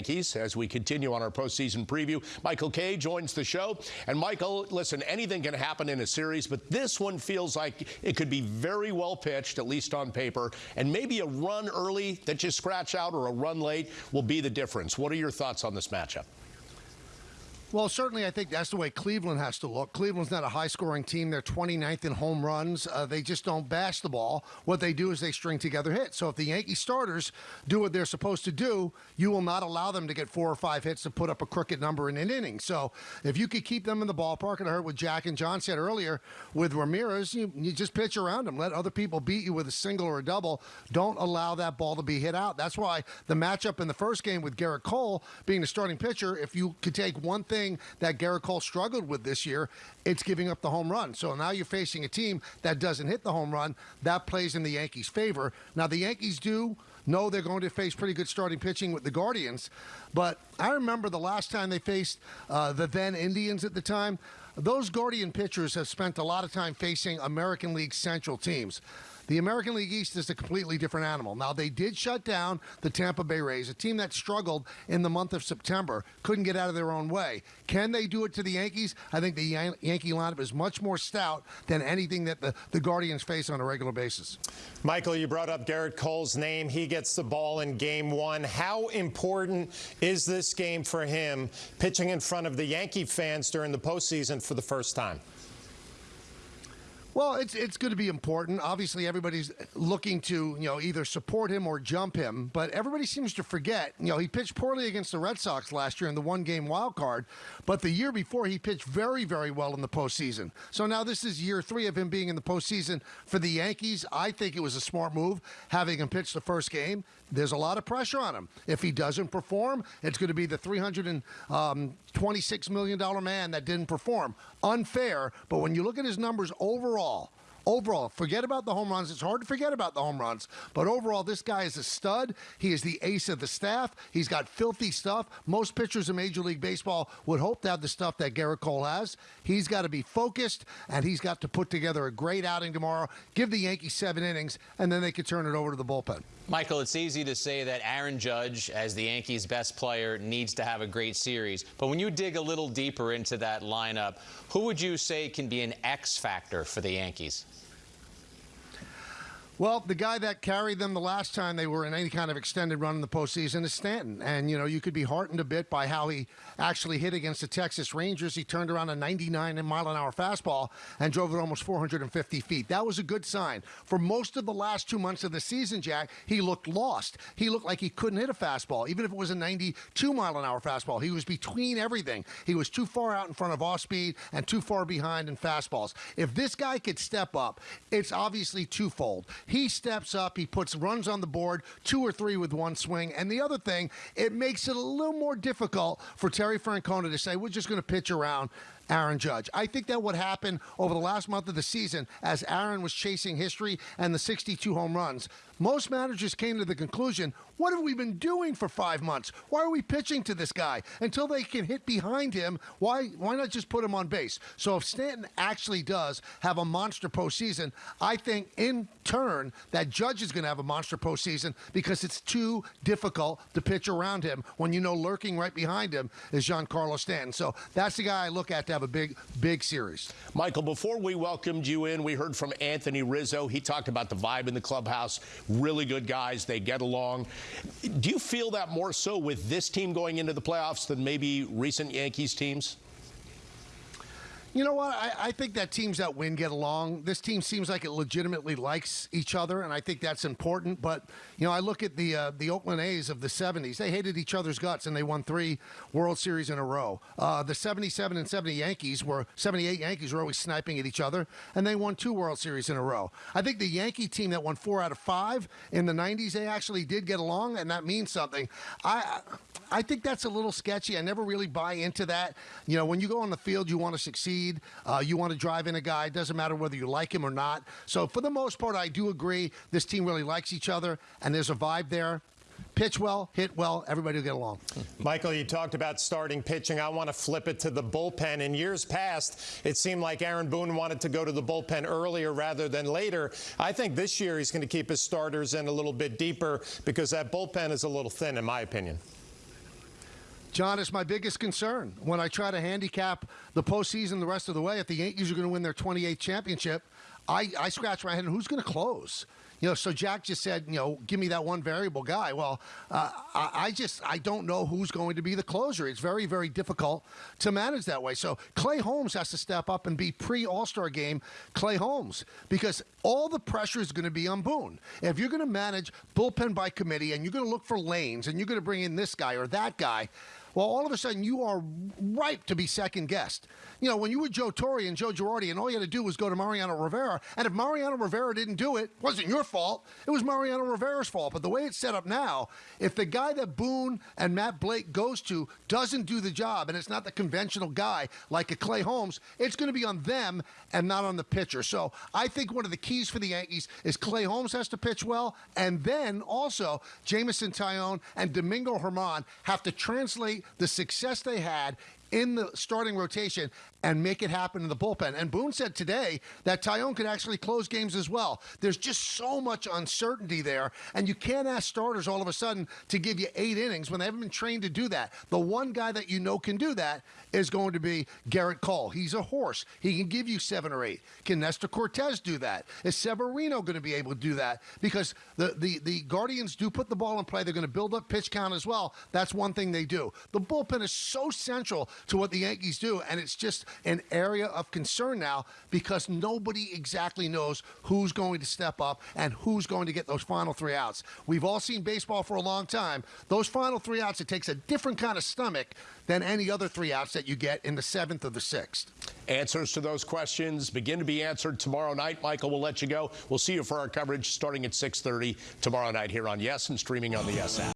Yankees as we continue on our postseason preview. Michael Kay joins the show. And Michael, listen, anything can happen in a series, but this one feels like it could be very well pitched, at least on paper, and maybe a run early that you scratch out or a run late will be the difference. What are your thoughts on this matchup? Well, certainly, I think that's the way Cleveland has to look. Cleveland's not a high scoring team. They're 29th in home runs. Uh, they just don't bash the ball. What they do is they string together hits. So if the Yankee starters do what they're supposed to do, you will not allow them to get four or five hits to put up a crooked number in an inning. So if you could keep them in the ballpark, and I heard what Jack and John said earlier with Ramirez, you, you just pitch around them. Let other people beat you with a single or a double. Don't allow that ball to be hit out. That's why the matchup in the first game with Gerrit Cole being the starting pitcher, if you could take one thing thing that Gerrit Cole struggled with this year. It's giving up the home run. So now you're facing a team that doesn't hit the home run. That plays in the Yankees' favor. Now the Yankees do know they're going to face pretty good starting pitching with the Guardians, but I remember the last time they faced uh, the then Indians at the time. Those Guardian pitchers have spent a lot of time facing American League Central teams. The American League East is a completely different animal. Now, they did shut down the Tampa Bay Rays, a team that struggled in the month of September, couldn't get out of their own way. Can they do it to the Yankees? I think the Yan- Yankee lineup is much more stout than anything that the, the Guardians face on a regular basis. Michael, you brought up Gerrit Cole's name. He gets the ball in game one. How important is this game for him pitching in front of the Yankee fans during the postseason for the first time? Well, it's it's going to be important. Obviously, everybody's looking to you know either support him or jump him, but everybody seems to forget. You know, he pitched poorly against the Red Sox last year in the one game wild card, but the year before he pitched very very well in the postseason. So now this is year three of him being in the postseason for the Yankees. I think it was a smart move having him pitch the first game. There's a lot of pressure on him. If he doesn't perform, it's going to be the 326 um, million dollar man that didn't perform. Unfair, but when you look at his numbers overall, Overall, forget about the home runs. It's hard to forget about the home runs, but overall, this guy is a stud. He is the ace of the staff. He's got filthy stuff. Most pitchers in Major League Baseball would hope to have the stuff that Gerrit Cole has. He's got to be focused, and he's got to put together a great outing tomorrow. Give the Yankees seven innings, and then they could turn it over to the bullpen. Michael, it's easy to say that Aaron Judge, as the Yankees' best player, needs to have a great series. But when you dig a little deeper into that lineup, who would you say can be an X factor for the Yankees? Well, the guy that carried them the last time they were in any kind of extended run in the postseason is Stanton. And, you know, you could be heartened a bit by how he actually hit against the Texas Rangers. He turned around a 99 mile an hour fastball and drove it almost 450 feet. That was a good sign. For most of the last two months of the season, Jack, he looked lost. He looked like he couldn't hit a fastball, even if it was a 92 mile an hour fastball. He was between everything. He was too far out in front of off speed and too far behind in fastballs. If this guy could step up, it's obviously twofold. He steps up, he puts runs on the board, two or three with one swing. And the other thing, it makes it a little more difficult for Terry Francona to say, we're just going to pitch around Aaron Judge. I think that would happen over the last month of the season as Aaron was chasing history and the 62 home runs. Most managers came to the conclusion, what have we been doing for five months? Why are we pitching to this guy? Until they can hit behind him, why why not just put him on base? So if Stanton actually does have a monster postseason, I think in turn that Judge is going to have a monster postseason because it's too difficult to pitch around him when you know lurking right behind him is Giancarlo Stanton. So that's the guy I look at to have a big, big series. Michael, before we welcomed you in, we heard from Anthony Rizzo. He talked about the vibe in the clubhouse. Really good guys. They get along. Do you feel that more so with this team going into the playoffs than maybe recent Yankees teams? You know what? I, I, think that teams that win get along. This team seems like it legitimately likes each other, and I think that's important. But you know, I look at the uh, the Oakland A's of the '70s. They hated each other's guts, and they won three World Series in a row. Uh, the '77 and '70 Yankees were '78 Yankees were always sniping at each other, and they won two World Series in a row. I think the Yankee team that won four out of five in the '90s, they actually did get along, and that means something. I I think that's a little sketchy. I never really buy into that. You know, when you go on the field, you want to succeed Uh, you want to drive in a guy. It doesn't matter whether you like him or not. So for the most part, I do agree. This team really likes each other, and there's a vibe there pitch well, hit well, everybody will get along. Michael, you talked about starting pitching. I want to flip it to the bullpen. In years past, it seemed like Aaron Boone wanted to go to the bullpen earlier rather than later. I think this year he's going to keep his starters in a little bit deeper because that bullpen is a little thin, in my opinion. John, it's my biggest concern when I try to handicap the postseason the rest of the way. If the Yankees are going to win their 28th championship, I, I scratch my head and who's going to close? You know, so Jack just said, you know, give me that one variable guy. Well, uh, I, I just I don't know who's going to be the closer. It's very very difficult to manage that way. So Clay Holmes has to step up and be pre All Star game Clay Holmes because all the pressure is going to be on Boone. If you're going to manage bullpen by committee and you're going to look for lanes and you're going to bring in this guy or that guy. Well, all of a sudden you are ripe to be second guessed. You know, when you were Joe Torre and Joe Girardi, and all you had to do was go to Mariano Rivera, and if Mariano Rivera didn't do it, it wasn't your fault. It was Mariano Rivera's fault. But the way it's set up now, if the guy that Boone and Matt Blake goes to doesn't do the job, and it's not the conventional guy like a Clay Holmes, it's going to be on them and not on the pitcher. So I think one of the keys for the Yankees is Clay Holmes has to pitch well, and then also Jameson Taillon and Domingo Germán have to translate the success they had in the starting rotation and make it happen in the bullpen. And Boone said today that Taillon could actually close games as well. There's just so much uncertainty there, and you can't ask starters all of a sudden to give you eight innings when they haven't been trained to do that. The one guy that you know can do that is going to be Gerrit Cole. He's a horse. He can give you seven or eight. Can Nestor Cortes do that? Is Severino going to be able to do that? Because the, the, the Guardians do put the ball in play. They're going to build up pitch count as well. That's one thing they do. The bullpen is so central to what the Yankees do, and it's just an area of concern now because nobody exactly knows who's going to step up and who's going to get those final three outs. We've all seen baseball for a long time. Those final three outs, it takes a different kind of stomach than any other three outs that you get in the seventh or the sixth. Answers to those questions begin to be answered tomorrow night. Michael, we'll let you go. We'll see you for our coverage starting at 6:30 tomorrow night here on Yes and streaming on the Yes app.